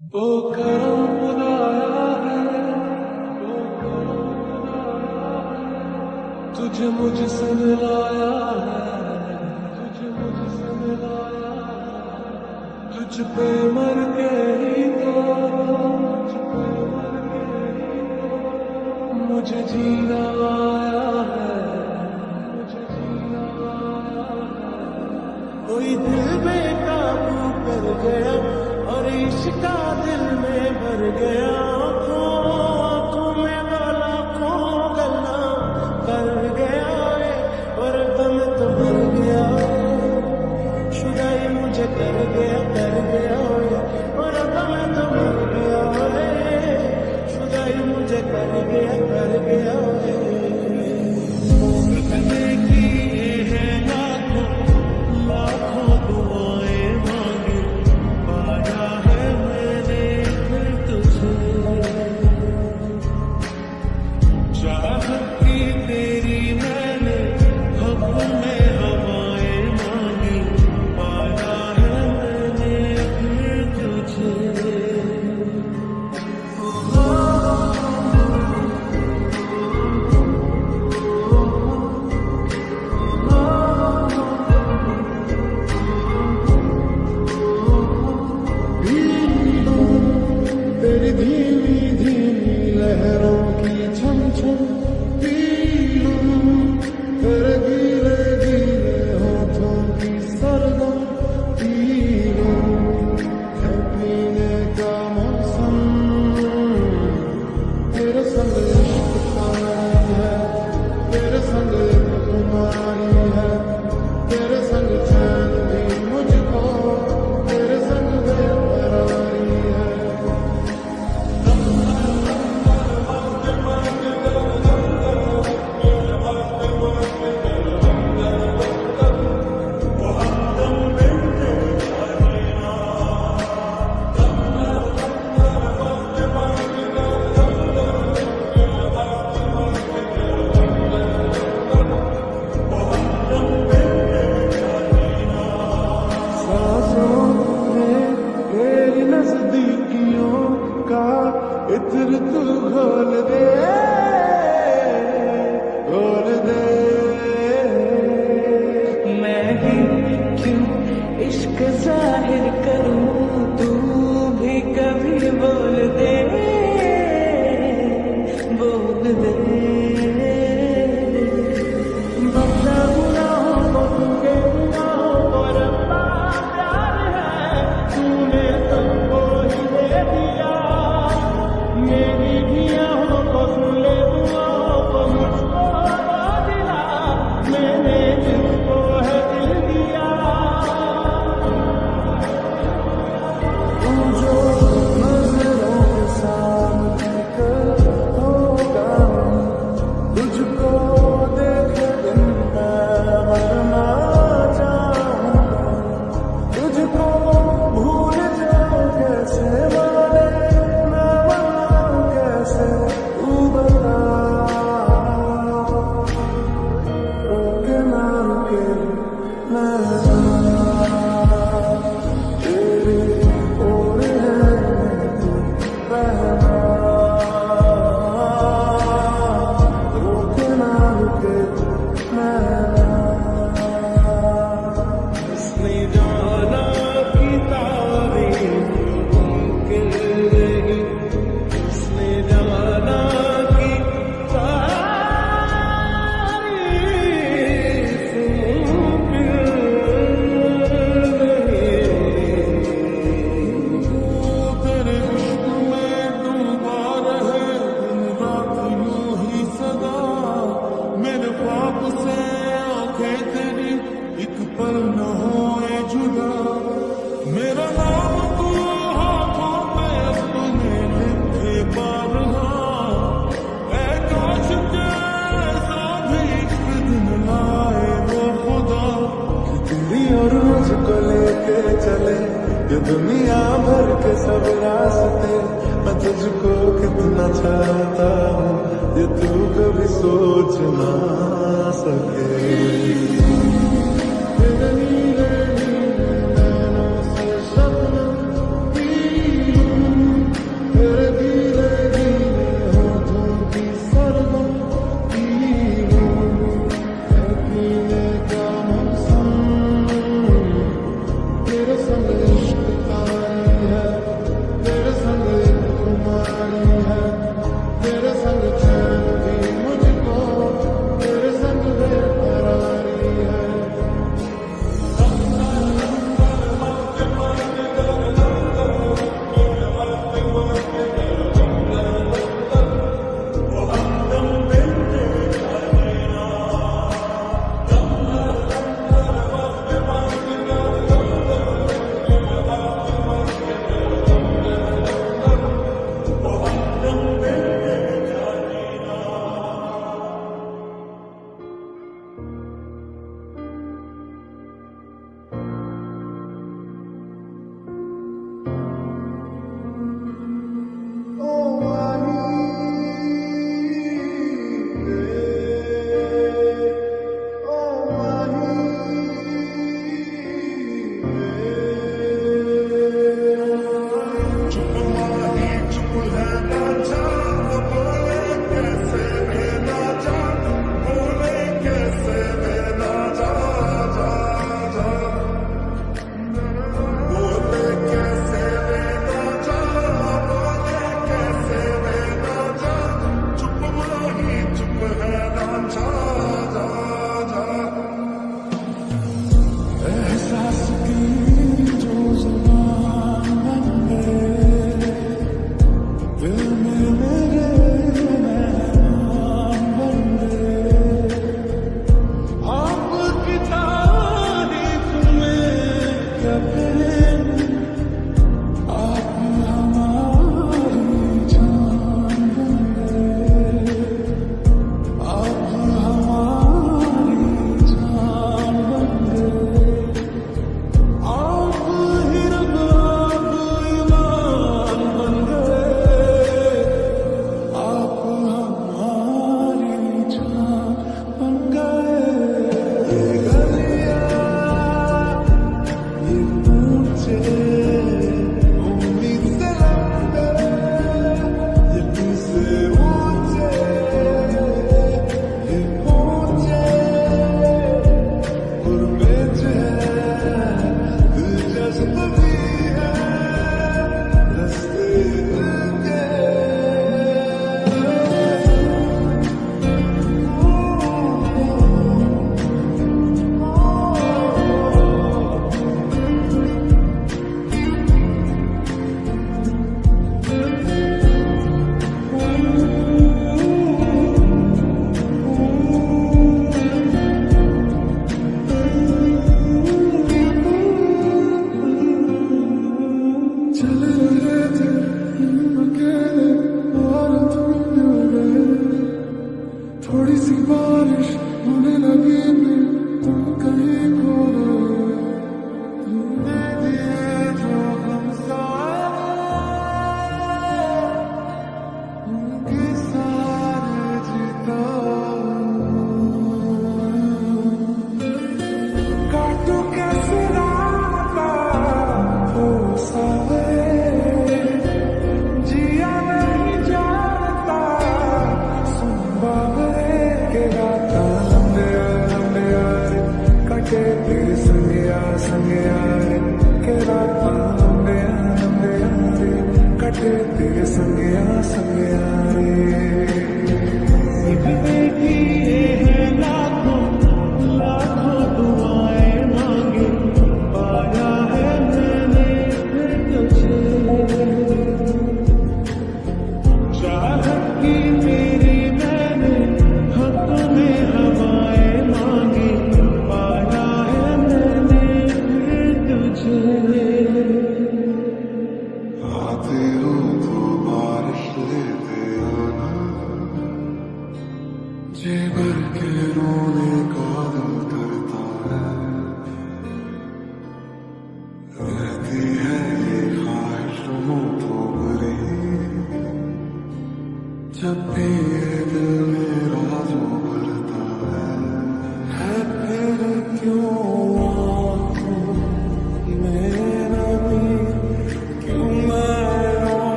वो करम खुदाया है है। तुझे मुझसे मिलाया है, तुझ पे मर के तो तुझ पे मर के ही तो। जीना आया है, मुझे जीना कोई दिल बेकाबू कर गया। बारिश का दिल में भर गया। ये दुनिया भर के सब रास्ते, मैं तुझको कितना चाहता हूँ, ये तू कभी सोच ना सके। You.